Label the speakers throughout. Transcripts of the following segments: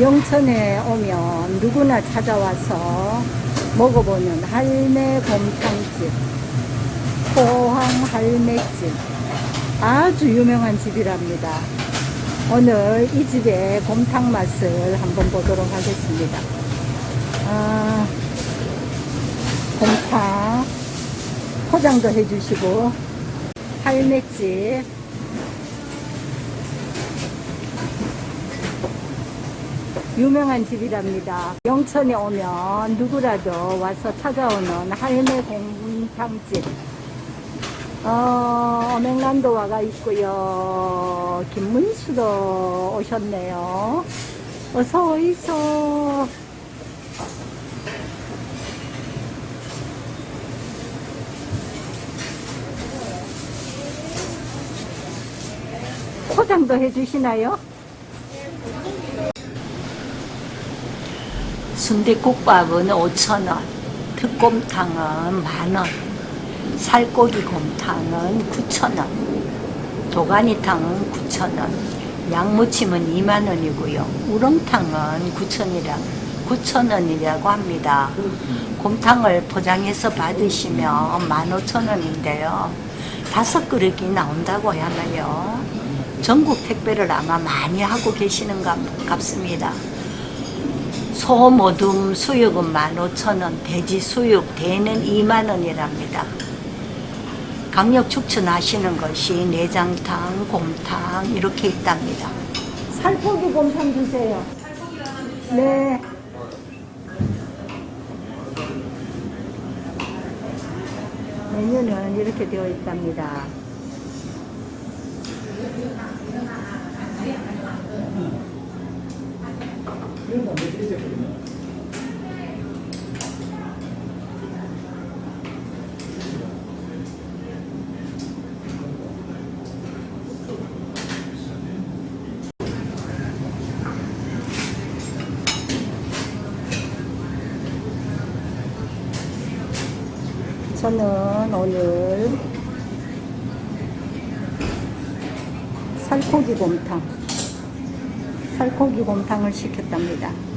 Speaker 1: 영천에 오면 누구나 찾아와서 먹어보는 할매 곰탕집, 포항 할매집. 아주 유명한 집이랍니다. 오늘 이 집의 곰탕 맛을 한번 보도록 하겠습니다. 아, 곰탕 포장도 해주시고 할매집 유명한 집이랍니다. 영천에 오면 누구라도 와서 찾아오는 할매 곰탕집. 어, 어맹란도 와가 있고요. 김문수도 오셨네요. 어서 오이소. 포장도 해주시나요? 순대국밥은 5,000원, 특곰탕은 만원, 살코기 곰탕은 9,000원, 도가니탕은 9,000원, 양무침은 2만원이고요. 우렁탕은 9,000원이라, 9,000원이라고 합니다. 곰탕을 포장해서 받으시면 15,000원인데요. 다섯 그릇이 나온다고 하나요? 전국 택배를 아마 많이 하고 계시는 것 같습니다. 소 모둠 수육은 15,000원, 돼지 수육 대는 2만원이랍니다. 강력 추천하시는 것이 내장탕, 곰탕 이렇게 있답니다. 살코기 곰탕 주세요. 네. 메뉴는 이렇게 되어 있답니다. 저는 오늘 살코기 곰탕 살코기 곰탕을 시켰답니다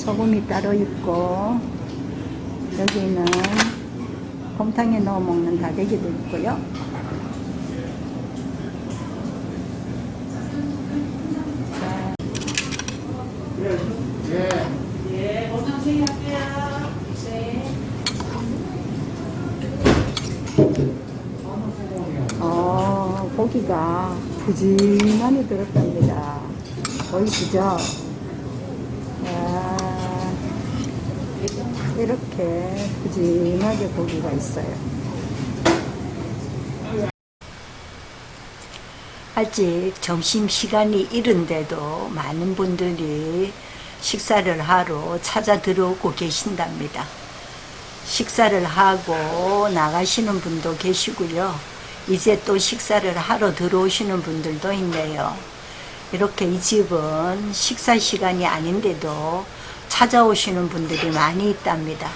Speaker 1: 소금이 따로 있고 여기는 곰탕에 넣어 먹는 다대기도 있고요. 자, 어, 고기가 푸짐하게 들었답니다. 보이시죠? 아, 이렇게 푸짐하게 고기가 있어요. 아직 점심시간이 이른데도 많은 분들이 식사를 하러 찾아 들어오고 계신답니다. 식사를 하고 나가시는 분도 계시고요. 이제 또 식사를 하러 들어오시는 분들도 있네요. 이렇게 이 집은 식사 시간이 아닌데도 찾아오시는 분들이 많이 있답니다.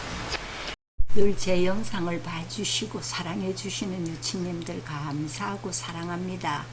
Speaker 1: 늘 제 영상을 봐주시고 사랑해 주시는 유치님들 감사하고 사랑합니다.